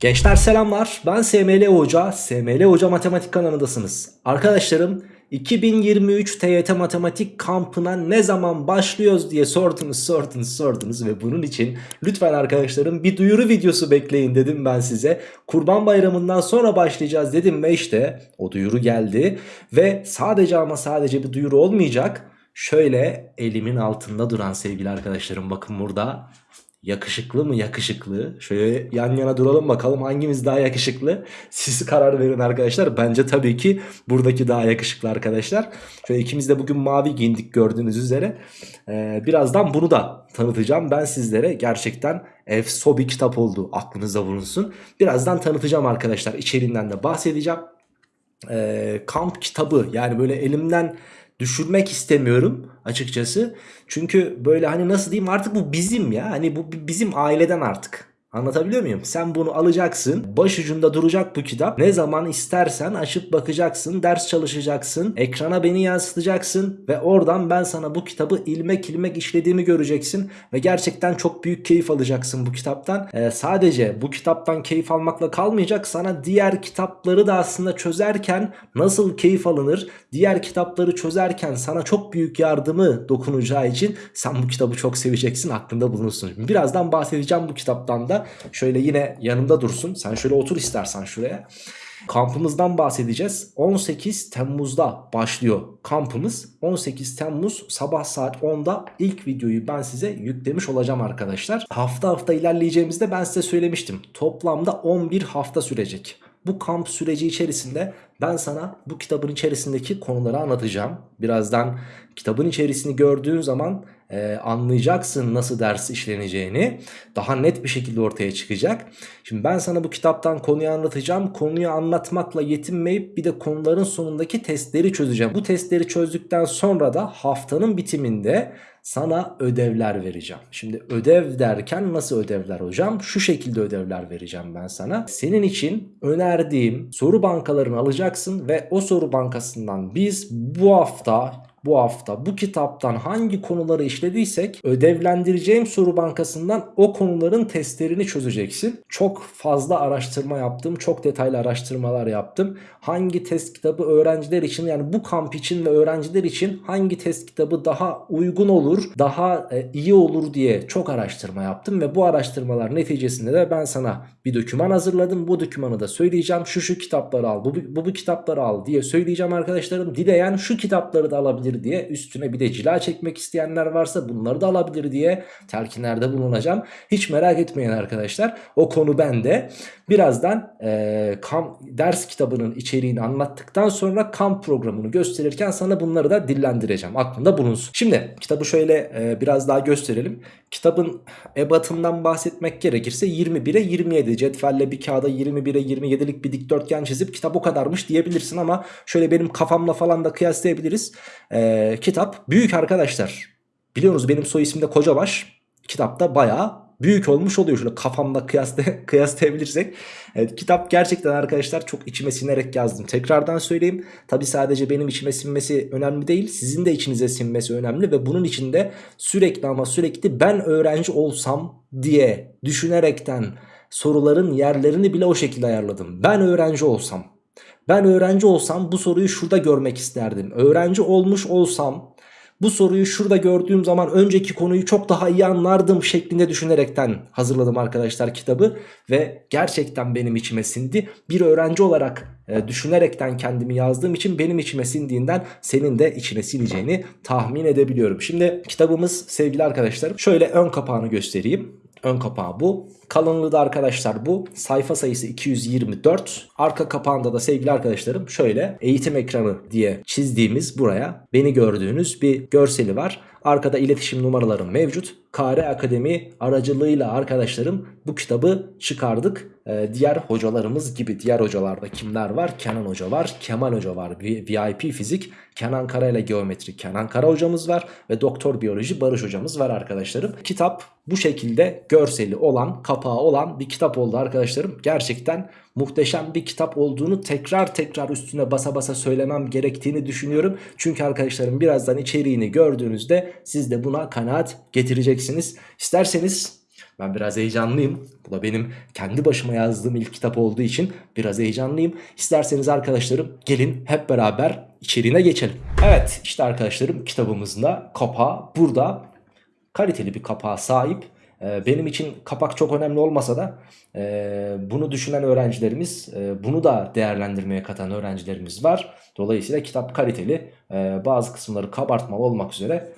Gençler selamlar. Ben SML Hoca. SML Hoca Matematik kanalındasınız. Arkadaşlarım 2023 TYT Matematik kampına ne zaman başlıyoruz diye sordunuz sordunuz sordunuz ve bunun için lütfen arkadaşlarım bir duyuru videosu bekleyin dedim ben size. Kurban Bayramı'ndan sonra başlayacağız dedim ve işte o duyuru geldi ve sadece ama sadece bir duyuru olmayacak. Şöyle elimin altında duran sevgili arkadaşlarım bakın burada Yakışıklı mı yakışıklı? Şöyle yan yana duralım bakalım hangimiz daha yakışıklı? Siz karar verin arkadaşlar. Bence tabii ki buradaki daha yakışıklı arkadaşlar. Şöyle ikimiz de bugün mavi giyindik gördüğünüz üzere. Ee, birazdan bunu da tanıtacağım. Ben sizlere gerçekten efso bir kitap oldu. Aklınızda bulunsun. Birazdan tanıtacağım arkadaşlar. İçeriğinden de bahsedeceğim. Ee, kamp kitabı yani böyle elimden düşürmek istemiyorum açıkçası. Çünkü böyle hani nasıl diyeyim artık bu bizim ya. Hani bu bizim aileden artık. Anlatabiliyor muyum? Sen bunu alacaksın. Başucunda duracak bu kitap. Ne zaman istersen açıp bakacaksın. Ders çalışacaksın. Ekrana beni yansıtacaksın. Ve oradan ben sana bu kitabı ilmek ilmek işlediğimi göreceksin. Ve gerçekten çok büyük keyif alacaksın bu kitaptan. Ee, sadece bu kitaptan keyif almakla kalmayacak. Sana diğer kitapları da aslında çözerken nasıl keyif alınır? Diğer kitapları çözerken sana çok büyük yardımı dokunacağı için sen bu kitabı çok seveceksin. Aklında bulunsun. Birazdan bahsedeceğim bu kitaptan da. Şöyle yine yanımda dursun. Sen şöyle otur istersen şuraya. Kampımızdan bahsedeceğiz. 18 Temmuz'da başlıyor kampımız. 18 Temmuz sabah saat 10'da ilk videoyu ben size yüklemiş olacağım arkadaşlar. Hafta hafta ilerleyeceğimizde ben size söylemiştim. Toplamda 11 hafta sürecek. Bu kamp süreci içerisinde ben sana bu kitabın içerisindeki konuları anlatacağım. Birazdan kitabın içerisini gördüğün zaman e, anlayacaksın nasıl ders işleneceğini. Daha net bir şekilde ortaya çıkacak. Şimdi ben sana bu kitaptan konuyu anlatacağım. Konuyu anlatmakla yetinmeyip bir de konuların sonundaki testleri çözeceğim. Bu testleri çözdükten sonra da haftanın bitiminde sana ödevler vereceğim. Şimdi ödev derken nasıl ödevler hocam? Şu şekilde ödevler vereceğim ben sana. Senin için önerdiğim soru bankalarını alacaksın ve o soru bankasından biz bu hafta bu hafta bu kitaptan hangi konuları işlediysek ödevlendireceğim soru bankasından o konuların testlerini çözeceksin. Çok fazla araştırma yaptım. Çok detaylı araştırmalar yaptım. Hangi test kitabı öğrenciler için yani bu kamp için ve öğrenciler için hangi test kitabı daha uygun olur, daha e, iyi olur diye çok araştırma yaptım ve bu araştırmalar neticesinde de ben sana bir doküman hazırladım. Bu dokümanı da söyleyeceğim. Şu şu kitapları al, bu bu, bu kitapları al diye söyleyeceğim arkadaşlarım. Dileyen şu kitapları da alabilir diye üstüne bir de cila çekmek isteyenler varsa bunları da alabilir diye telkinlerde bulunacağım. Hiç merak etmeyin arkadaşlar. O konu bende. Birazdan e, kamp, ders kitabının içeriğini anlattıktan sonra kamp programını gösterirken sana bunları da dillendireceğim. Aklında bulunsun. Şimdi kitabı şöyle e, biraz daha gösterelim. Kitabın ebatından bahsetmek gerekirse 21'e 27 cetvelle bir kağıda 21'e 27'lik bir dikdörtgen çizip kitap o kadarmış diyebilirsin ama şöyle benim kafamla falan da kıyaslayabiliriz. Ee, kitap büyük arkadaşlar. Biliyorsunuz benim soy isim Kocabaş. Kitapta bayağı büyük olmuş oluyor. Şöyle kafamda kıyasla, kıyaslayabilirsek. Evet, kitap gerçekten arkadaşlar çok içime sinerek yazdım. Tekrardan söyleyeyim. Tabi sadece benim içime sinmesi önemli değil. Sizin de içinize sinmesi önemli. Ve bunun içinde sürekli ama sürekli ben öğrenci olsam diye düşünerekten soruların yerlerini bile o şekilde ayarladım. Ben öğrenci olsam. Ben öğrenci olsam bu soruyu şurada görmek isterdim. Öğrenci olmuş olsam bu soruyu şurada gördüğüm zaman önceki konuyu çok daha iyi anlardım şeklinde düşünerekten hazırladım arkadaşlar kitabı. Ve gerçekten benim içime sindi. Bir öğrenci olarak e, düşünerekten kendimi yazdığım için benim içime sindiğinden senin de içine sileceğini tahmin edebiliyorum. Şimdi kitabımız sevgili arkadaşlarım şöyle ön kapağını göstereyim. Ön kapağı bu. Kalınlığı da arkadaşlar bu. Sayfa sayısı 224. Arka kapağında da sevgili arkadaşlarım şöyle eğitim ekranı diye çizdiğimiz buraya beni gördüğünüz bir görseli var. Arkada iletişim numaralarım mevcut. Kare Akademi aracılığıyla arkadaşlarım bu kitabı çıkardık. Ee, diğer hocalarımız gibi diğer hocalarda kimler var? Kenan Hoca var, Kemal Hoca var, VIP Fizik, Kenan Kara ile Geometri Kenan Kara hocamız var ve Doktor Biyoloji Barış hocamız var arkadaşlarım. Kitap bu şekilde görseli olan, kapağı olan bir kitap oldu arkadaşlarım. Gerçekten muhteşem bir kitap olduğunu tekrar tekrar üstüne basa basa söylemem gerektiğini düşünüyorum. Çünkü arkadaşlarım birazdan içeriğini gördüğünüzde siz de buna kanaat getireceksiniz. İsterseniz Ben biraz heyecanlıyım. Bu da benim kendi başıma yazdığım ilk kitap olduğu için biraz heyecanlıyım. İsterseniz arkadaşlarım gelin hep beraber içeriğine geçelim. Evet işte arkadaşlarım kitabımızın da kapağı burada. Kaliteli bir kapağa sahip. Ee, Benim için kapak çok önemli olmasa da e, bunu düşünen öğrencilerimiz, e, bunu da değerlendirmeye katan öğrencilerimiz var. Dolayısıyla kitap kaliteli, e, bazı kısımları kabartmalı olmak üzere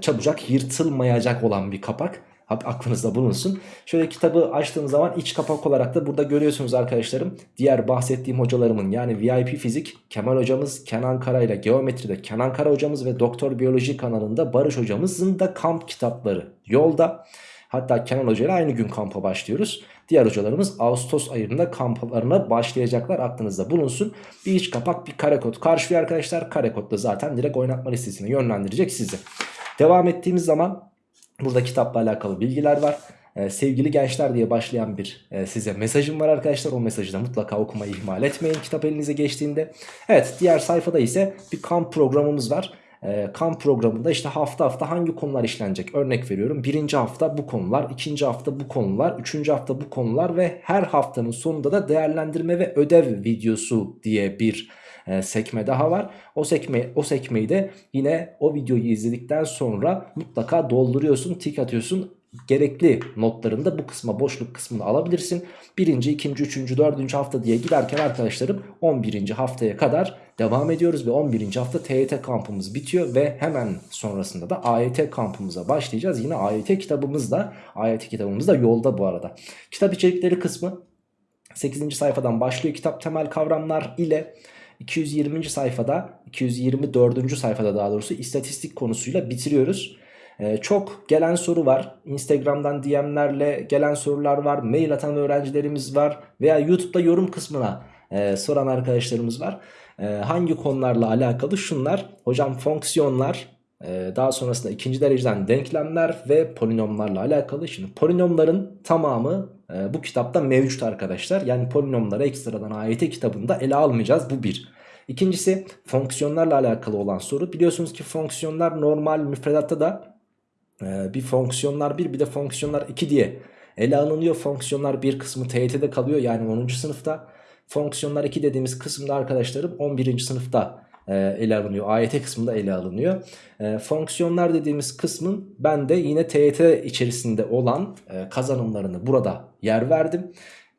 çabucak yırtılmayacak olan bir kapak. Aklınızda bulunsun. Şöyle kitabı açtığım zaman iç kapak olarak da burada görüyorsunuz arkadaşlarım. Diğer bahsettiğim hocalarımın yani VIP fizik Kemal hocamız, Kenan Kara ile geometride Kenan Kara hocamız ve Doktor Biyoloji kanalında Barış hocamızın da kamp kitapları yolda. Hatta Kenan Hoca ile aynı gün kampa başlıyoruz. Diğer hocalarımız Ağustos ayında kamplarına başlayacaklar aklınızda bulunsun. Bir iç kapak bir kare kod karşılıyor arkadaşlar. Kare kod da zaten direkt oynatma listesine yönlendirecek sizi. Devam ettiğimiz zaman burada kitapla alakalı bilgiler var. Ee, sevgili gençler diye başlayan bir e, size mesajım var arkadaşlar. O mesajı da mutlaka okumayı ihmal etmeyin kitap elinize geçtiğinde. Evet diğer sayfada ise bir kamp programımız var. Ee, kamp programında işte hafta hafta hangi konular işlenecek örnek veriyorum. Birinci hafta bu konular, ikinci hafta bu konular, üçüncü hafta bu konular ve her haftanın sonunda da değerlendirme ve ödev videosu diye bir e, sekme daha var. O sekme o sekmeyi de yine o videoyu izledikten sonra mutlaka dolduruyorsun, tik atıyorsun gerekli notlarını da bu kısma boşluk kısmını alabilirsin. Birinci, ikinci, üçüncü, dördüncü hafta diye giderken arkadaşlarım 11. haftaya kadar devam ediyoruz ve 11. hafta TYT kampımız bitiyor ve hemen sonrasında da AYT kampımıza başlayacağız. Yine AYT kitabımız da AYT kitabımız da yolda bu arada. Kitap içerikleri kısmı 8. sayfadan başlıyor kitap temel kavramlar ile 220. sayfada 224. sayfada daha doğrusu istatistik konusuyla bitiriyoruz. Ee, çok gelen soru var. Instagram'dan DM'lerle gelen sorular var. Mail atan öğrencilerimiz var. Veya YouTube'da yorum kısmına e, soran arkadaşlarımız var. E, hangi konularla alakalı? Şunlar. Hocam fonksiyonlar, e, daha sonrasında ikinci dereceden denklemler ve polinomlarla alakalı. Şimdi polinomların tamamı e, bu kitapta mevcut arkadaşlar. Yani polinomları ekstradan AYT kitabında ele almayacağız. Bu bir. İkincisi fonksiyonlarla alakalı olan soru. Biliyorsunuz ki fonksiyonlar normal müfredatta da ee, bir fonksiyonlar 1 bir de fonksiyonlar 2 diye ele alınıyor. Fonksiyonlar 1 kısmı TYT'de kalıyor yani 10. sınıfta. Fonksiyonlar 2 dediğimiz kısımda arkadaşlarım 11. sınıfta e, ele alınıyor. AYT kısmında ele alınıyor. E, fonksiyonlar dediğimiz kısmın ben de yine TYT içerisinde olan e, kazanımlarını burada yer verdim.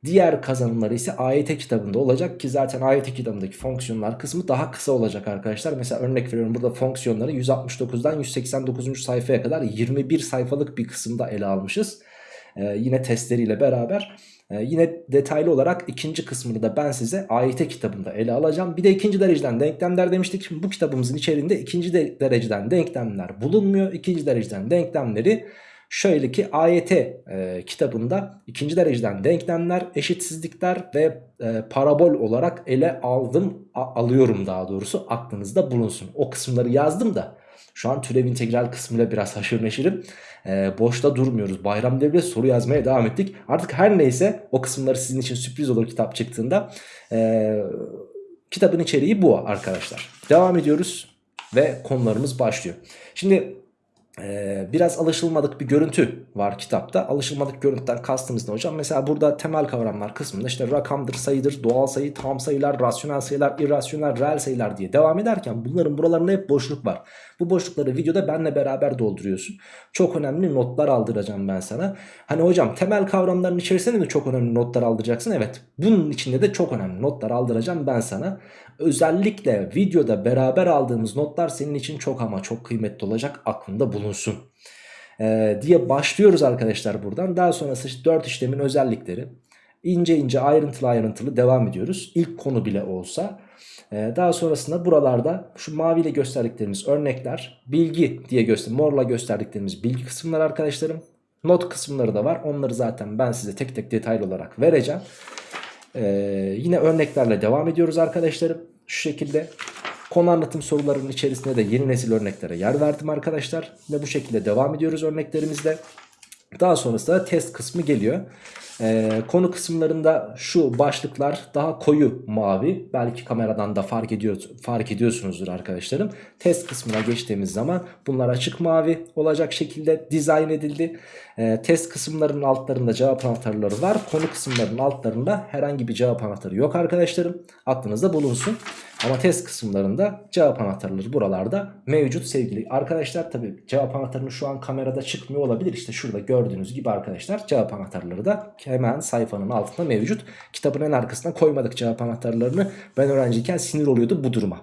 Diğer kazanımları ise AYT kitabında olacak ki zaten AYT kitabındaki fonksiyonlar kısmı daha kısa olacak arkadaşlar. Mesela örnek veriyorum burada fonksiyonları 169'dan 189. sayfaya kadar 21 sayfalık bir kısımda ele almışız. Ee, yine testleriyle beraber. Ee, yine detaylı olarak ikinci kısmını da ben size AYT kitabında ele alacağım. Bir de ikinci dereceden denklemler demiştik. Şimdi bu kitabımızın içerisinde ikinci de dereceden denklemler bulunmuyor. İkinci dereceden denklemleri Şöyle ki AYT e, kitabında ikinci dereceden denklemler, eşitsizlikler ve e, parabol olarak ele aldım, alıyorum daha doğrusu aklınızda bulunsun. O kısımları yazdım da şu an türev integral kısmıyla biraz haşır neşirim. E, boşta durmuyoruz. Bayram devre soru yazmaya devam ettik. Artık her neyse o kısımları sizin için sürpriz olur kitap çıktığında. E, kitabın içeriği bu arkadaşlar. Devam ediyoruz ve konularımız başlıyor. Şimdi ee, biraz alışılmadık bir görüntü var kitapta. Alışılmadık görüntüden kastımız ne hocam? Mesela burada temel kavramlar kısmında işte rakamdır, sayıdır, doğal sayı, tam sayılar, rasyonel sayılar, irrasyonel, reel sayılar diye devam ederken bunların buralarında hep boşluk var. Bu boşlukları videoda benle beraber dolduruyorsun. Çok önemli notlar aldıracağım ben sana. Hani hocam temel kavramların içerisinde mi çok önemli notlar aldıracaksın? Evet. Bunun içinde de çok önemli notlar aldıracağım ben sana. Özellikle videoda beraber aldığımız notlar senin için çok ama çok kıymetli olacak aklında bulunsun. Ee, diye başlıyoruz arkadaşlar buradan. Daha sonrası işte 4 işlemin özellikleri. İnce ince ayrıntılı ayrıntılı devam ediyoruz. İlk konu bile olsa. Ee, daha sonrasında buralarda şu maviyle gösterdiklerimiz örnekler, bilgi diye göster morla gösterdiklerimiz bilgi kısımlar arkadaşlarım. Not kısımları da var. Onları zaten ben size tek tek detaylı olarak vereceğim. Ee, yine örneklerle devam ediyoruz arkadaşlarım. Şu şekilde konu anlatım sorularının içerisinde de yeni nesil örneklere yer verdim arkadaşlar. Ve bu şekilde devam ediyoruz örneklerimizle. Daha sonrasında da test kısmı geliyor. Ee, konu kısımlarında şu başlıklar daha koyu mavi. Belki kameradan da fark ediyor fark ediyorsunuzdur arkadaşlarım. Test kısmına geçtiğimiz zaman bunlar açık mavi olacak şekilde dizayn edildi. Ee, test kısımlarının altlarında cevap anahtarları var. Konu kısımlarının altlarında herhangi bir cevap anahtarı yok arkadaşlarım. Aklınızda bulunsun. Ama test kısımlarında cevap anahtarları buralarda mevcut sevgili arkadaşlar. Tabi cevap anahtarını şu an kamerada çıkmıyor olabilir. İşte şurada gördüğünüz gibi arkadaşlar cevap anahtarları da hemen sayfanın altında mevcut. Kitabın en arkasına koymadık cevap anahtarlarını. Ben öğrenciyken sinir oluyordu bu duruma.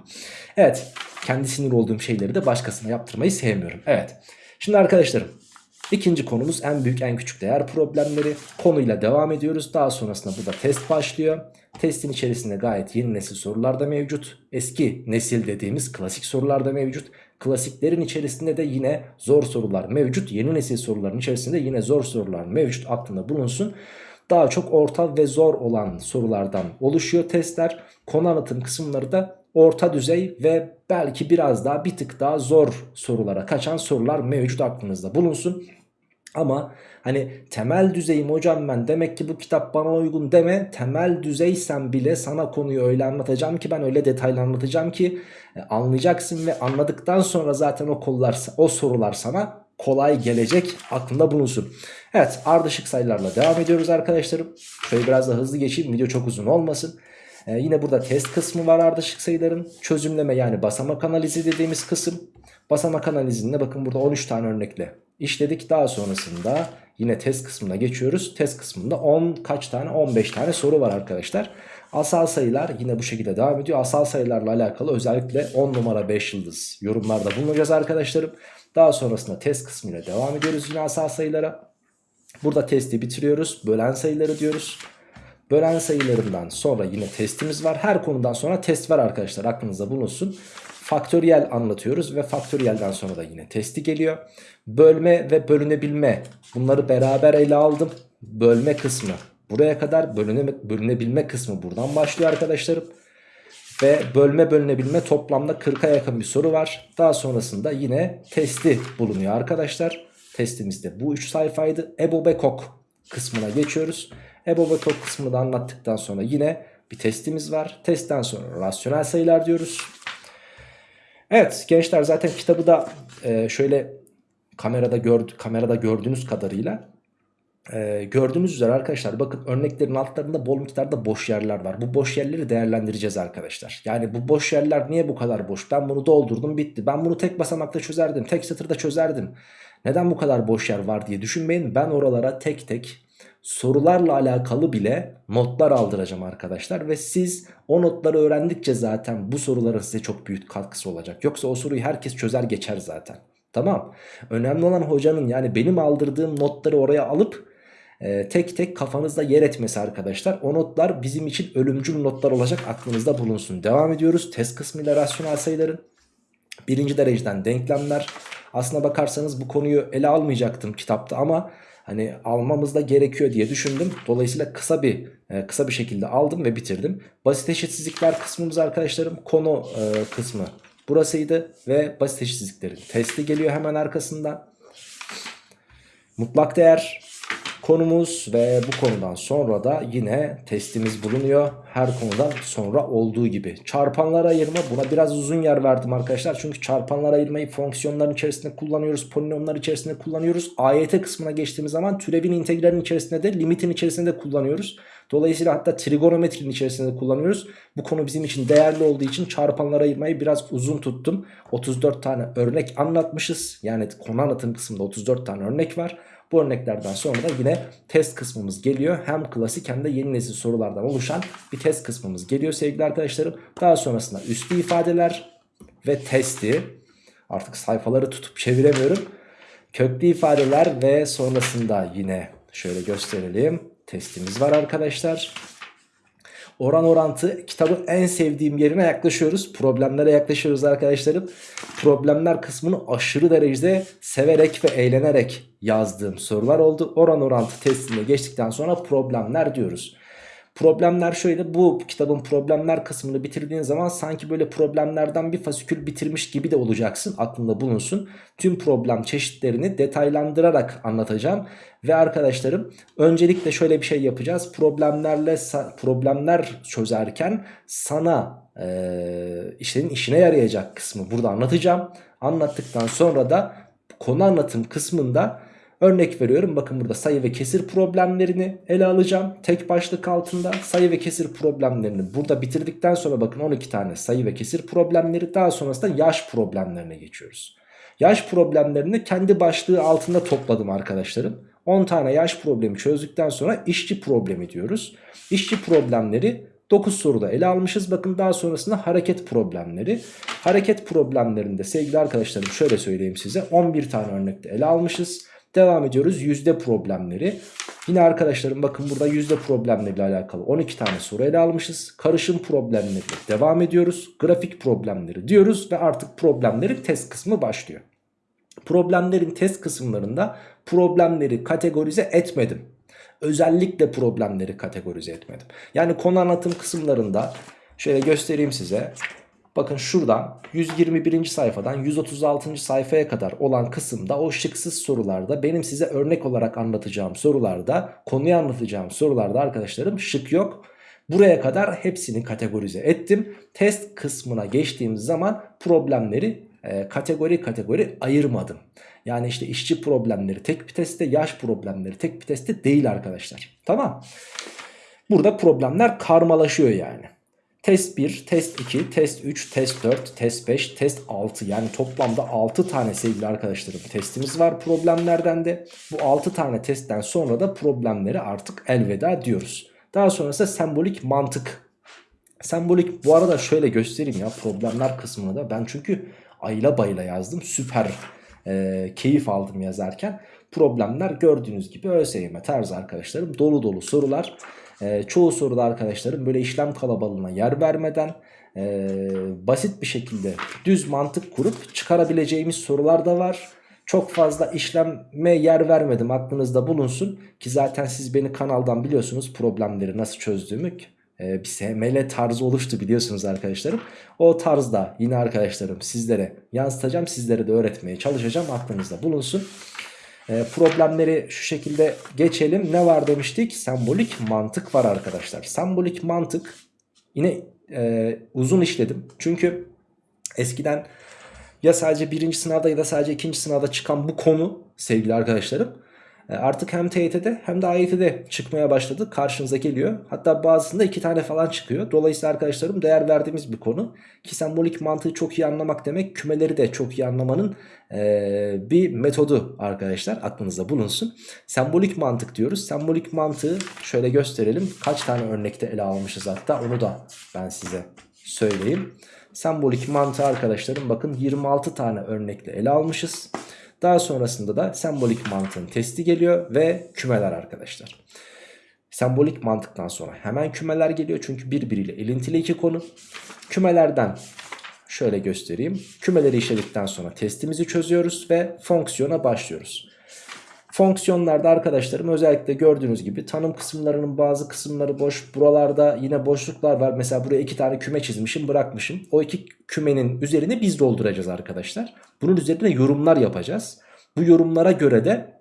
Evet kendi sinir olduğum şeyleri de başkasına yaptırmayı sevmiyorum. Evet şimdi arkadaşlarım İkinci konumuz en büyük en küçük değer problemleri. Konuyla devam ediyoruz. Daha sonrasında burada test başlıyor. Testin içerisinde gayet yeni nesil sorular da mevcut. Eski nesil dediğimiz klasik sorular da mevcut. Klasiklerin içerisinde de yine zor sorular mevcut. Yeni nesil soruların içerisinde yine zor sorular mevcut aklında bulunsun. Daha çok orta ve zor olan sorulardan oluşuyor testler. Konu anlatım kısımları da orta düzey ve belki biraz daha bir tık daha zor sorulara kaçan sorular mevcut aklınızda bulunsun. Ama hani temel düzeyim hocam ben demek ki bu kitap bana uygun deme. Temel düzeysen bile sana konuyu öyle anlatacağım ki ben öyle detaylı anlatacağım ki e, anlayacaksın ve anladıktan sonra zaten o kollar o sorular sana kolay gelecek aklında bulunsun. Evet ardışık sayılarla devam ediyoruz arkadaşlarım. Şöyle biraz da hızlı geçeyim video çok uzun olmasın. Ee, yine burada test kısmı var ardışık sayıların. Çözümleme yani basamak analizi dediğimiz kısım. Basamak analizinde bakın burada 13 tane örnekle işledik. Daha sonrasında yine test kısmına geçiyoruz. Test kısmında 10 kaç tane 15 tane soru var arkadaşlar. Asal sayılar yine bu şekilde devam ediyor. Asal sayılarla alakalı özellikle 10 numara 5 yıldız yorumlarda bulunacağız arkadaşlarım. Daha sonrasında test kısmıyla devam ediyoruz yine asal sayılara. Burada testi bitiriyoruz. Bölen sayıları diyoruz. Bölen sayılarından sonra yine testimiz var. Her konudan sonra test var arkadaşlar aklınızda bulunsun. Faktöriyel anlatıyoruz ve faktöriyelden sonra da yine testi geliyor. Bölme ve bölünebilme bunları beraber ele aldım. Bölme kısmı buraya kadar bölüne, bölünebilme kısmı buradan başlıyor arkadaşlarım. Ve bölme bölünebilme toplamda 40'a yakın bir soru var. Daha sonrasında yine testi bulunuyor arkadaşlar. Testimizde bu 3 sayfaydı. Ebo Bekok kısmına geçiyoruz. Ebo Bekok kısmını da anlattıktan sonra yine bir testimiz var. Testten sonra rasyonel sayılar diyoruz. Evet gençler zaten kitabı da e, şöyle kamerada gördü kamerada gördüğünüz kadarıyla e, gördüğünüz üzere arkadaşlar bakın örneklerin altlarında bol miktarda boş yerler var. Bu boş yerleri değerlendireceğiz arkadaşlar. Yani bu boş yerler niye bu kadar boş? Ben bunu doldurdum bitti. Ben bunu tek basamakta çözerdim. Tek satırda çözerdim. Neden bu kadar boş yer var diye düşünmeyin. Ben oralara tek tek sorularla alakalı bile notlar aldıracağım arkadaşlar. Ve siz o notları öğrendikçe zaten bu soruların size çok büyük katkısı olacak. Yoksa o soruyu herkes çözer geçer zaten. Tamam. Önemli olan hocanın yani benim aldırdığım notları oraya alıp e, tek tek kafanızda yer etmesi arkadaşlar. O notlar bizim için ölümcül notlar olacak aklınızda bulunsun. Devam ediyoruz. Test kısmıyla rasyonel sayıların. Birinci dereceden denklemler. Aslına bakarsanız bu konuyu ele almayacaktım kitapta ama hani almamız da gerekiyor diye düşündüm. Dolayısıyla kısa bir e, kısa bir şekilde aldım ve bitirdim. Basit eşitsizlikler kısmımız arkadaşlarım konu e, kısmı burasıydı ve basit eşitsizliklerin testi geliyor hemen arkasından. Mutlak değer konumuz ve bu konudan sonra da yine testimiz bulunuyor. Her konudan sonra olduğu gibi. Çarpanlar ayırma buna biraz uzun yer verdim arkadaşlar. Çünkü çarpanlar ayırmayı fonksiyonların içerisinde kullanıyoruz. Polinomlar içerisinde kullanıyoruz. AYT kısmına geçtiğimiz zaman türevin integralin içerisinde de limitin içerisinde de kullanıyoruz. Dolayısıyla hatta trigonometrinin içerisinde de kullanıyoruz. Bu konu bizim için değerli olduğu için çarpanlar ayırmayı biraz uzun tuttum. 34 tane örnek anlatmışız. Yani konu anlatım kısmında 34 tane örnek var. Bu örneklerden sonra da yine test kısmımız geliyor. Hem klasik hem de yeni nesil sorulardan oluşan bir test kısmımız geliyor sevgili arkadaşlarım. Daha sonrasında üstü ifadeler ve testi. Artık sayfaları tutup çeviremiyorum. Köklü ifadeler ve sonrasında yine şöyle gösterelim. Testimiz var arkadaşlar. Oran orantı kitabın en sevdiğim yerine yaklaşıyoruz. Problemlere yaklaşıyoruz arkadaşlarım. Problemler kısmını aşırı derecede severek ve eğlenerek yazdığım sorular oldu. Oran orantı testinde geçtikten sonra problemler diyoruz. Problemler şöyle bu kitabın problemler kısmını bitirdiğin zaman sanki böyle problemlerden bir fasikül bitirmiş gibi de olacaksın aklında bulunsun. Tüm problem çeşitlerini detaylandırarak anlatacağım ve arkadaşlarım öncelikle şöyle bir şey yapacağız problemlerle problemler çözerken sana e, işlerin işine yarayacak kısmı burada anlatacağım. Anlattıktan sonra da konu anlatım kısmında Örnek veriyorum bakın burada sayı ve kesir problemlerini ele alacağım. Tek başlık altında sayı ve kesir problemlerini burada bitirdikten sonra bakın 12 tane sayı ve kesir problemleri daha sonrasında yaş problemlerine geçiyoruz. Yaş problemlerini kendi başlığı altında topladım arkadaşlarım. 10 tane yaş problemi çözdükten sonra işçi problemi diyoruz. İşçi problemleri 9 soruda ele almışız. Bakın daha sonrasında hareket problemleri. Hareket problemlerinde sevgili arkadaşlarım şöyle söyleyeyim size 11 tane örnekte ele almışız. Devam ediyoruz yüzde problemleri. Yine arkadaşlarım bakın burada yüzde problemleriyle alakalı 12 tane soru ele almışız. Karışım problemleri devam ediyoruz. Grafik problemleri diyoruz ve artık problemlerin test kısmı başlıyor. Problemlerin test kısımlarında problemleri kategorize etmedim. Özellikle problemleri kategorize etmedim. Yani konu anlatım kısımlarında şöyle göstereyim size. Bakın şuradan 121. sayfadan 136. sayfaya kadar olan kısımda o şıksız sorularda benim size örnek olarak anlatacağım sorularda konuyu anlatacağım sorularda arkadaşlarım şık yok. Buraya kadar hepsini kategorize ettim. Test kısmına geçtiğimiz zaman problemleri e, kategori kategori ayırmadım. Yani işte işçi problemleri tek bir testte yaş problemleri tek bir testte değil arkadaşlar. Tamam. Burada problemler karmalaşıyor yani. Test 1, test 2, test 3, test 4, test 5, test 6 yani toplamda 6 tane sevgili arkadaşlarım testimiz var problemlerden de. Bu 6 tane testten sonra da problemleri artık elveda diyoruz. Daha sonrasında sembolik mantık. Sembolik bu arada şöyle göstereyim ya problemler kısmını da ben çünkü ayla bayla yazdım süper e, keyif aldım yazarken. Problemler gördüğünüz gibi ÖSYM tarzı arkadaşlarım dolu dolu sorular. E, çoğu soruda arkadaşlarım böyle işlem kalabalığına yer vermeden e, basit bir şekilde düz mantık kurup çıkarabileceğimiz sorular da var. Çok fazla işleme yer vermedim aklınızda bulunsun ki zaten siz beni kanaldan biliyorsunuz problemleri nasıl çözdüğümü e, bir SML tarzı oluştu biliyorsunuz arkadaşlarım. O tarzda yine arkadaşlarım sizlere yansıtacağım sizlere de öğretmeye çalışacağım aklınızda bulunsun. E, problemleri şu şekilde geçelim. Ne var demiştik? Sembolik mantık var arkadaşlar. Sembolik mantık yine e, uzun işledim. Çünkü eskiden ya sadece birinci sınavda ya da sadece ikinci sınavda çıkan bu konu sevgili arkadaşlarım artık hem TYT'de hem de AYT'de çıkmaya başladı. Karşınıza geliyor. Hatta bazısında iki tane falan çıkıyor. Dolayısıyla arkadaşlarım değer verdiğimiz bir konu. Ki sembolik mantığı çok iyi anlamak demek kümeleri de çok iyi anlamanın e, bir metodu arkadaşlar. Aklınızda bulunsun. Sembolik mantık diyoruz. Sembolik mantığı şöyle gösterelim. Kaç tane örnekte ele almışız hatta onu da ben size söyleyeyim. Sembolik mantığı arkadaşlarım bakın 26 tane örnekle ele almışız. Daha sonrasında da sembolik mantığın testi geliyor ve kümeler arkadaşlar. Sembolik mantıktan sonra hemen kümeler geliyor çünkü birbiriyle ilintili iki konu. Kümelerden şöyle göstereyim. Kümeleri işledikten sonra testimizi çözüyoruz ve fonksiyona başlıyoruz. Fonksiyonlarda arkadaşlarım özellikle gördüğünüz gibi tanım kısımlarının bazı kısımları boş. Buralarda yine boşluklar var. Mesela buraya iki tane küme çizmişim bırakmışım. O iki kümenin üzerine biz dolduracağız arkadaşlar. Bunun üzerine yorumlar yapacağız. Bu yorumlara göre de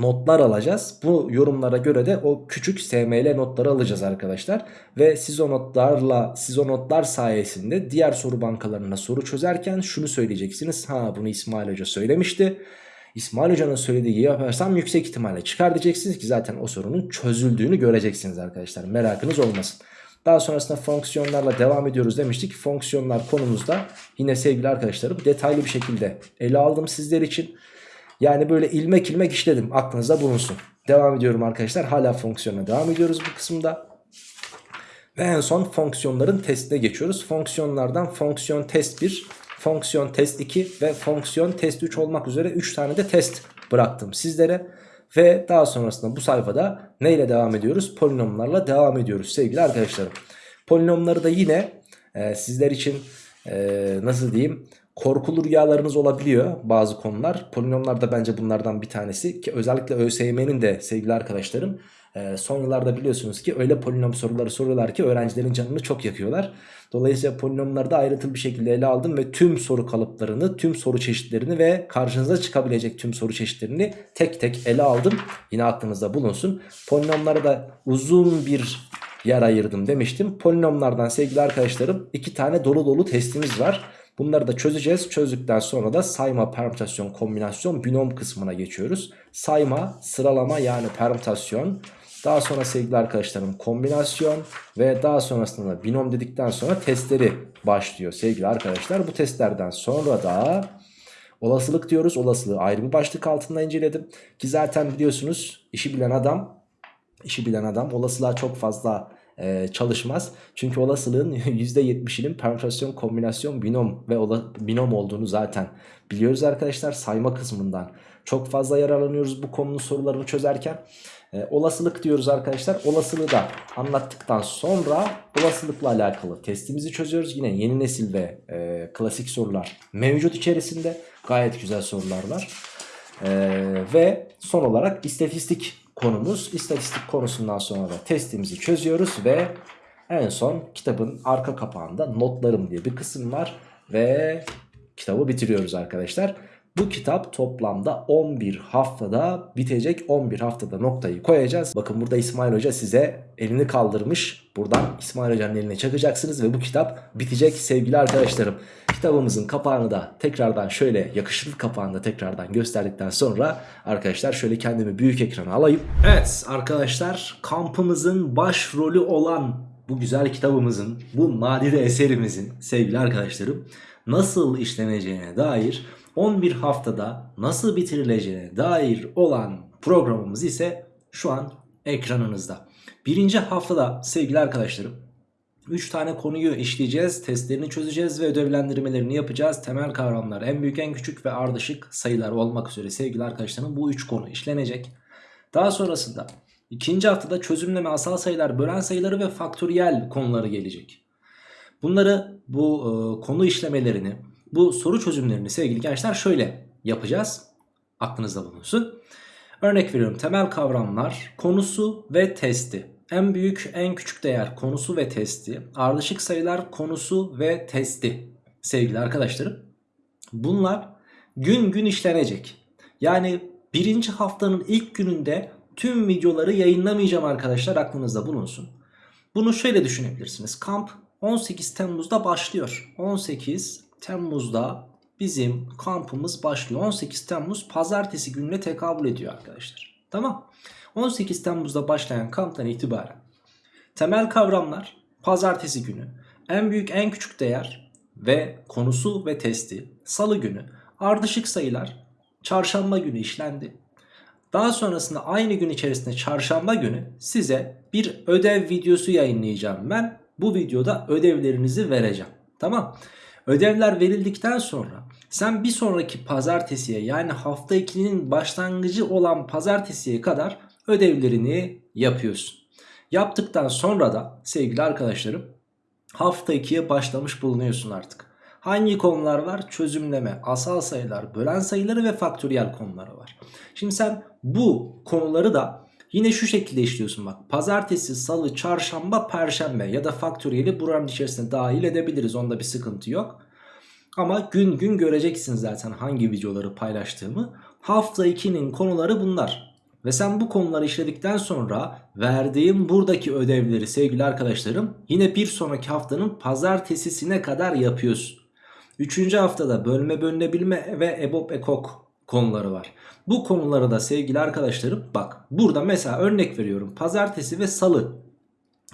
notlar alacağız. Bu yorumlara göre de o küçük SML notları alacağız arkadaşlar. Ve siz o notlarla siz o notlar sayesinde diğer soru bankalarına soru çözerken şunu söyleyeceksiniz. Ha bunu İsmail Hoca söylemişti. İsmail Hoca'nın söylediği gibi yaparsam yüksek ihtimalle çıkar diyeceksiniz ki zaten o sorunun çözüldüğünü göreceksiniz arkadaşlar. Merakınız olmasın. Daha sonrasında fonksiyonlarla devam ediyoruz demiştik. Fonksiyonlar konumuzda yine sevgili arkadaşlarım detaylı bir şekilde ele aldım sizler için. Yani böyle ilmek ilmek işledim aklınızda bulunsun. Devam ediyorum arkadaşlar. Hala fonksiyona devam ediyoruz bu kısımda. Ve en son fonksiyonların testine geçiyoruz. Fonksiyonlardan fonksiyon test 1, fonksiyon test 2 ve fonksiyon test 3 olmak üzere 3 tane de test bıraktım sizlere. Ve daha sonrasında bu sayfada neyle devam ediyoruz? Polinomlarla devam ediyoruz sevgili arkadaşlarım. Polinomları da yine e, sizler için e, nasıl diyeyim korkulu rüyalarınız olabiliyor bazı konular. Polinomlar da bence bunlardan bir tanesi ki özellikle ÖSYM'nin de sevgili arkadaşlarım Ee, son yıllarda biliyorsunuz ki öyle polinom soruları soruyorlar ki öğrencilerin canını çok yakıyorlar. Dolayısıyla polinomları da ayrıntılı bir şekilde ele aldım ve tüm soru kalıplarını, tüm soru çeşitlerini ve karşınıza çıkabilecek tüm soru çeşitlerini tek tek ele aldım. Yine aklınızda bulunsun. Polinomlara da uzun bir yer ayırdım demiştim. Polinomlardan sevgili arkadaşlarım iki tane dolu dolu testimiz var. Bunları da çözeceğiz. Çözdükten sonra da sayma, permütasyon, kombinasyon, binom kısmına geçiyoruz. Sayma, sıralama yani permütasyon. Daha sonra sevgili arkadaşlarım kombinasyon ve daha sonrasında da binom dedikten sonra testleri başlıyor sevgili arkadaşlar. Bu testlerden sonra da olasılık diyoruz. Olasılığı ayrı bir başlık altında inceledim. Ki zaten biliyorsunuz işi bilen adam işi bilen adam olasılığa çok fazla e, çalışmaz. Çünkü olasılığın %70'inin permütasyon, kombinasyon, binom ve ola, binom olduğunu zaten biliyoruz arkadaşlar sayma kısmından. Çok fazla yararlanıyoruz bu konunun sorularını çözerken. E, olasılık diyoruz arkadaşlar. Olasılığı da anlattıktan sonra olasılıkla alakalı testimizi çözüyoruz. Yine yeni nesil ve e, klasik sorular mevcut içerisinde. Gayet güzel sorular var. E, ve son olarak istatistik konumuz. İstatistik konusundan sonra da testimizi çözüyoruz ve en son kitabın arka kapağında notlarım diye bir kısım var ve kitabı bitiriyoruz arkadaşlar. Bu kitap toplamda 11 haftada bitecek. 11 haftada noktayı koyacağız. Bakın burada İsmail Hoca size elini kaldırmış. Buradan İsmail Hoca'nın eline çakacaksınız ve bu kitap bitecek sevgili arkadaşlarım. Kitabımızın kapağını da tekrardan şöyle yakışıklı kapağını da tekrardan gösterdikten sonra arkadaşlar şöyle kendimi büyük ekrana alayım. Evet arkadaşlar kampımızın başrolü olan bu güzel kitabımızın, bu nadide eserimizin sevgili arkadaşlarım nasıl işleneceğine dair 11 haftada nasıl bitirileceğine dair olan programımız ise şu an ekranınızda. Birinci haftada sevgili arkadaşlarım 3 tane konuyu işleyeceğiz, testlerini çözeceğiz ve ödevlendirmelerini yapacağız. Temel kavramlar en büyük en küçük ve ardışık sayılar olmak üzere sevgili arkadaşlarım bu 3 konu işlenecek. Daha sonrasında ikinci haftada çözümleme asal sayılar, bölen sayıları ve faktöriyel konuları gelecek. Bunları bu e, konu işlemelerini bu soru çözümlerini sevgili gençler şöyle yapacağız. Aklınızda bulunsun. Örnek veriyorum temel kavramlar konusu ve testi. En büyük en küçük değer konusu ve testi. Ardışık sayılar konusu ve testi. Sevgili arkadaşlarım. Bunlar gün gün işlenecek. Yani birinci haftanın ilk gününde tüm videoları yayınlamayacağım arkadaşlar aklınızda bulunsun. Bunu şöyle düşünebilirsiniz. Kamp 18 Temmuz'da başlıyor. 18 Temmuz'da bizim kampımız başlıyor. 18 Temmuz pazartesi gününe tekabül ediyor arkadaşlar. Tamam. 18 Temmuz'da başlayan kamptan itibaren temel kavramlar pazartesi günü en büyük en küçük değer ve konusu ve testi salı günü ardışık sayılar çarşamba günü işlendi. Daha sonrasında aynı gün içerisinde çarşamba günü size bir ödev videosu yayınlayacağım ben. Bu videoda ödevlerinizi vereceğim. Tamam. Ödevler verildikten sonra sen bir sonraki pazartesiye yani hafta 2'nin başlangıcı olan pazartesiye kadar ödevlerini yapıyorsun. Yaptıktan sonra da sevgili arkadaşlarım hafta 2'ye başlamış bulunuyorsun artık. Hangi konular var? Çözümleme, asal sayılar, bölen sayıları ve faktöriyel konuları var. Şimdi sen bu konuları da yine şu şekilde işliyorsun bak. Pazartesi, salı, çarşamba, perşembe ya da faktöriyeli buranın içerisine dahil edebiliriz. Onda bir sıkıntı yok. Ama gün gün göreceksiniz zaten hangi videoları paylaştığımı. Hafta 2'nin konuları bunlar. Ve sen bu konuları işledikten sonra verdiğim buradaki ödevleri sevgili arkadaşlarım yine bir sonraki haftanın pazartesisine kadar yapıyorsun. Üçüncü haftada bölme bölünebilme ve EBOB ekok konuları var. Bu konuları da sevgili arkadaşlarım bak burada mesela örnek veriyorum pazartesi ve salı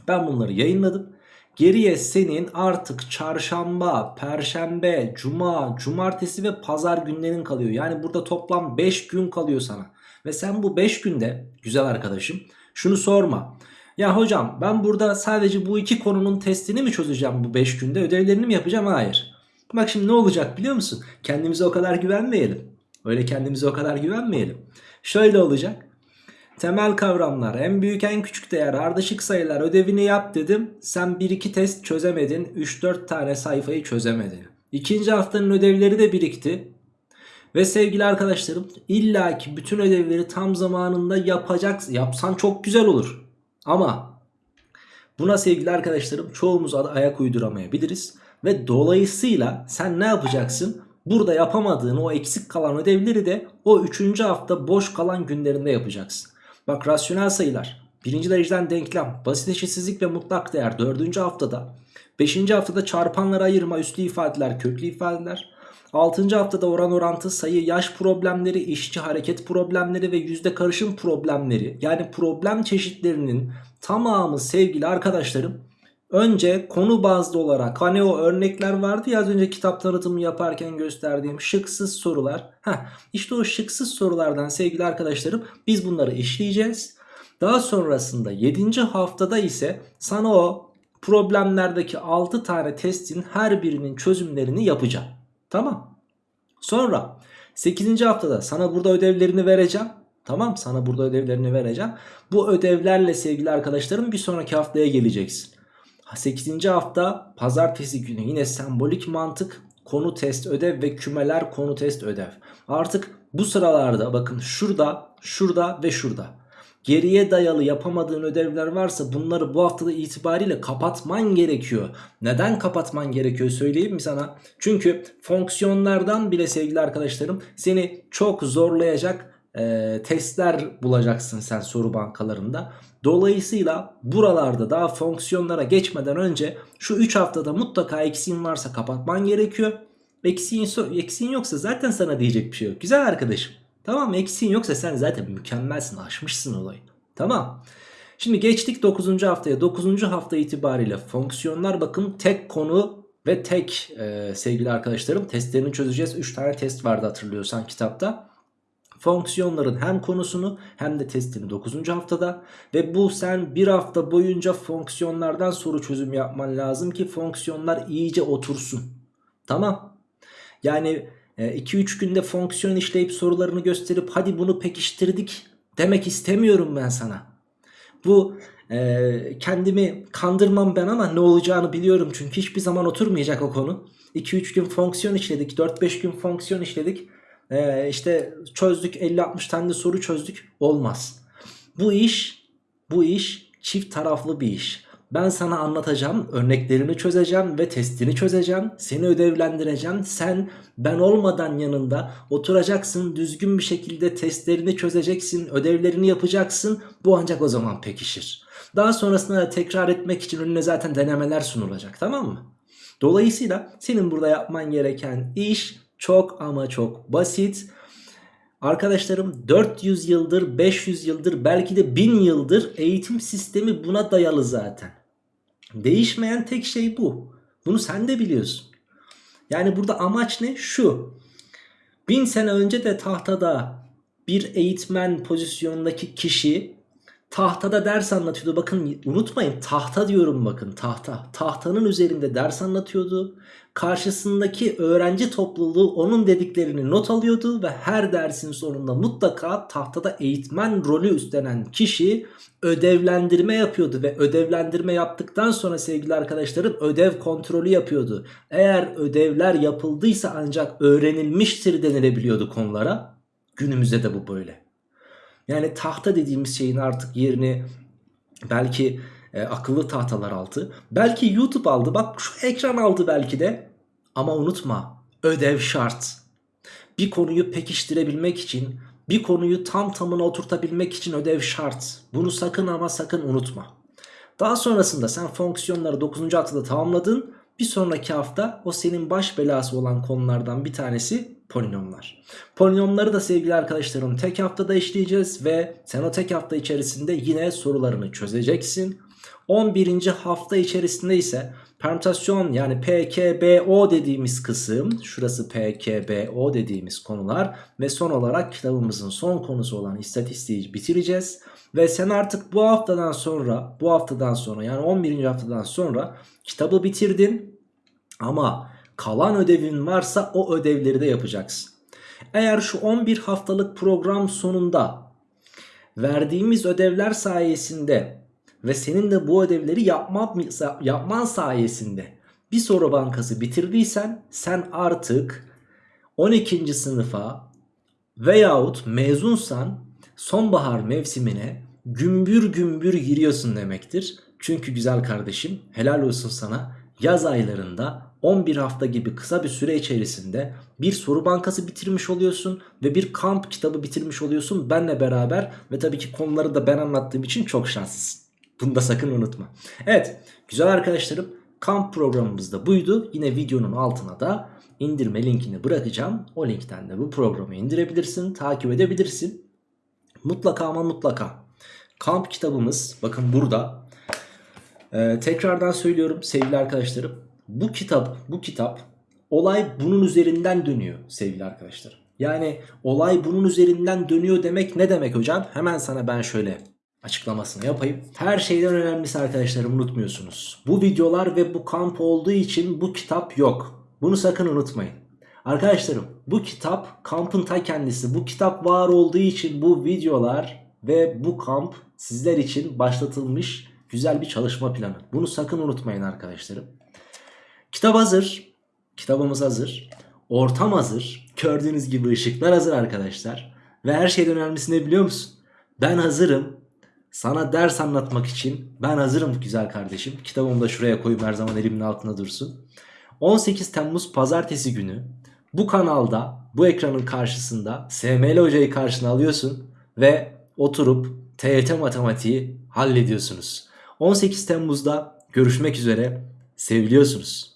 ben bunları yayınladım. Geriye senin artık çarşamba, perşembe, cuma, cumartesi ve pazar günlerin kalıyor. Yani burada toplam 5 gün kalıyor sana. Ve sen bu 5 günde güzel arkadaşım şunu sorma. Ya hocam ben burada sadece bu iki konunun testini mi çözeceğim bu 5 günde ödevlerini mi yapacağım? Hayır. Bak şimdi ne olacak biliyor musun? Kendimize o kadar güvenmeyelim. Öyle kendimize o kadar güvenmeyelim. Şöyle olacak. Temel kavramlar en büyük en küçük değer ardışık sayılar ödevini yap dedim. Sen 1-2 test çözemedin 3-4 tane sayfayı çözemedin. İkinci haftanın ödevleri de birikti. Ve sevgili arkadaşlarım illaki bütün ödevleri tam zamanında yapacaksın. Yapsan çok güzel olur. Ama buna sevgili arkadaşlarım çoğumuz ayak uyduramayabiliriz. Ve dolayısıyla sen ne yapacaksın? Burada yapamadığın o eksik kalan ödevleri de o 3. hafta boş kalan günlerinde yapacaksın. Bak rasyonel sayılar, birinci dereceden denklem, basit eşitsizlik ve mutlak değer 4. haftada. 5. haftada çarpanlara ayırma, üslü ifadeler, köklü ifadeler. 6. haftada oran orantı, sayı, yaş problemleri, işçi hareket problemleri ve yüzde karışım problemleri. Yani problem çeşitlerinin tamamı sevgili arkadaşlarım Önce konu bazlı olarak hani o örnekler vardı ya az önce kitap tanıtımı yaparken gösterdiğim şıksız sorular. Heh, işte o şıksız sorulardan sevgili arkadaşlarım biz bunları işleyeceğiz. Daha sonrasında 7. haftada ise sana o problemlerdeki 6 tane testin her birinin çözümlerini yapacağım. Tamam. Sonra 8. haftada sana burada ödevlerini vereceğim. Tamam sana burada ödevlerini vereceğim. Bu ödevlerle sevgili arkadaşlarım bir sonraki haftaya geleceksin. 8. hafta pazartesi günü yine sembolik mantık konu test ödev ve kümeler konu test ödev. Artık bu sıralarda bakın şurada, şurada ve şurada. Geriye dayalı yapamadığın ödevler varsa bunları bu haftada itibariyle kapatman gerekiyor. Neden kapatman gerekiyor söyleyeyim mi sana? Çünkü fonksiyonlardan bile sevgili arkadaşlarım seni çok zorlayacak e, testler bulacaksın sen soru bankalarında. Dolayısıyla buralarda daha fonksiyonlara geçmeden önce şu 3 haftada mutlaka eksiğin varsa kapatman gerekiyor. Eksiğin, eksiğin yoksa zaten sana diyecek bir şey yok. Güzel arkadaşım. Tamam eksiğin yoksa sen zaten mükemmelsin aşmışsın olayı. Tamam. Şimdi geçtik 9. haftaya. 9. hafta itibariyle fonksiyonlar bakın tek konu ve tek e, sevgili arkadaşlarım testlerini çözeceğiz. 3 tane test vardı hatırlıyorsan kitapta fonksiyonların hem konusunu hem de testini 9. haftada ve bu sen bir hafta boyunca fonksiyonlardan soru çözüm yapman lazım ki fonksiyonlar iyice otursun. Tamam. Yani 2-3 e, günde fonksiyon işleyip sorularını gösterip hadi bunu pekiştirdik demek istemiyorum ben sana. Bu e, kendimi kandırmam ben ama ne olacağını biliyorum çünkü hiçbir zaman oturmayacak o konu. 2-3 gün fonksiyon işledik 4-5 gün fonksiyon işledik ee, işte çözdük 50-60 tane de soru çözdük olmaz. Bu iş bu iş çift taraflı bir iş. Ben sana anlatacağım, örneklerini çözeceğim ve testini çözeceğim. Seni ödevlendireceğim. Sen ben olmadan yanında oturacaksın, düzgün bir şekilde testlerini çözeceksin, ödevlerini yapacaksın. Bu ancak o zaman pekişir. Daha sonrasında da tekrar etmek için önüne zaten denemeler sunulacak tamam mı? Dolayısıyla senin burada yapman gereken iş çok ama çok basit. Arkadaşlarım 400 yıldır, 500 yıldır, belki de 1000 yıldır eğitim sistemi buna dayalı zaten. Değişmeyen tek şey bu. Bunu sen de biliyorsun. Yani burada amaç ne? Şu. Bin sene önce de tahtada bir eğitmen pozisyonundaki kişi tahtada ders anlatıyordu. Bakın unutmayın tahta diyorum bakın tahta. Tahtanın üzerinde ders anlatıyordu. Karşısındaki öğrenci topluluğu onun dediklerini not alıyordu ve her dersin sonunda mutlaka tahtada eğitmen rolü üstlenen kişi ödevlendirme yapıyordu ve ödevlendirme yaptıktan sonra sevgili arkadaşlarım ödev kontrolü yapıyordu. Eğer ödevler yapıldıysa ancak öğrenilmiştir denilebiliyordu konulara. Günümüzde de bu böyle. Yani tahta dediğimiz şeyin artık yerini belki e, akıllı tahtalar aldı. Belki YouTube aldı. Bak şu ekran aldı belki de. Ama unutma ödev şart. Bir konuyu pekiştirebilmek için, bir konuyu tam tamına oturtabilmek için ödev şart. Bunu sakın ama sakın unutma. Daha sonrasında sen fonksiyonları 9. haftada tamamladın. Bir sonraki hafta o senin baş belası olan konulardan bir tanesi polinomlar. Polinomları da sevgili arkadaşlarım tek haftada işleyeceğiz ve sen o tek hafta içerisinde yine sorularını çözeceksin. 11. hafta içerisinde ise permütasyon yani PKBO dediğimiz kısım şurası PKBO dediğimiz konular ve son olarak kitabımızın son konusu olan istatistiği bitireceğiz. Ve sen artık bu haftadan sonra bu haftadan sonra yani 11. haftadan sonra kitabı bitirdin ama kalan ödevin varsa o ödevleri de yapacaksın. Eğer şu 11 haftalık program sonunda verdiğimiz ödevler sayesinde ve senin de bu ödevleri yapman, yapman sayesinde bir soru bankası bitirdiysen sen artık 12. sınıfa veyahut mezunsan sonbahar mevsimine gümbür gümbür giriyorsun demektir. Çünkü güzel kardeşim helal olsun sana yaz aylarında 11 hafta gibi kısa bir süre içerisinde bir soru bankası bitirmiş oluyorsun ve bir kamp kitabı bitirmiş oluyorsun benle beraber ve tabii ki konuları da ben anlattığım için çok şanslısın. Bunu da sakın unutma. Evet güzel arkadaşlarım kamp programımız da buydu. Yine videonun altına da indirme linkini bırakacağım. O linkten de bu programı indirebilirsin, takip edebilirsin. Mutlaka ama mutlaka kamp kitabımız bakın burada. Ee, tekrardan söylüyorum sevgili arkadaşlarım. Bu kitap, bu kitap olay bunun üzerinden dönüyor sevgili arkadaşlar. Yani olay bunun üzerinden dönüyor demek ne demek hocam? Hemen sana ben şöyle açıklamasını yapayım. Her şeyden önemlisi arkadaşlarım unutmuyorsunuz. Bu videolar ve bu kamp olduğu için bu kitap yok. Bunu sakın unutmayın. Arkadaşlarım bu kitap kampın ta kendisi. Bu kitap var olduğu için bu videolar ve bu kamp sizler için başlatılmış güzel bir çalışma planı. Bunu sakın unutmayın arkadaşlarım. Kitap hazır. Kitabımız hazır. Ortam hazır. Gördüğünüz gibi ışıklar hazır arkadaşlar. Ve her şeyden önemlisi ne biliyor musun? Ben hazırım. Sana ders anlatmak için ben hazırım güzel kardeşim. Kitabımı da şuraya koyayım her zaman elimin altında dursun. 18 Temmuz pazartesi günü bu kanalda bu ekranın karşısında SML hocayı karşına alıyorsun ve oturup TYT matematiği hallediyorsunuz. 18 Temmuz'da görüşmek üzere seviliyorsunuz.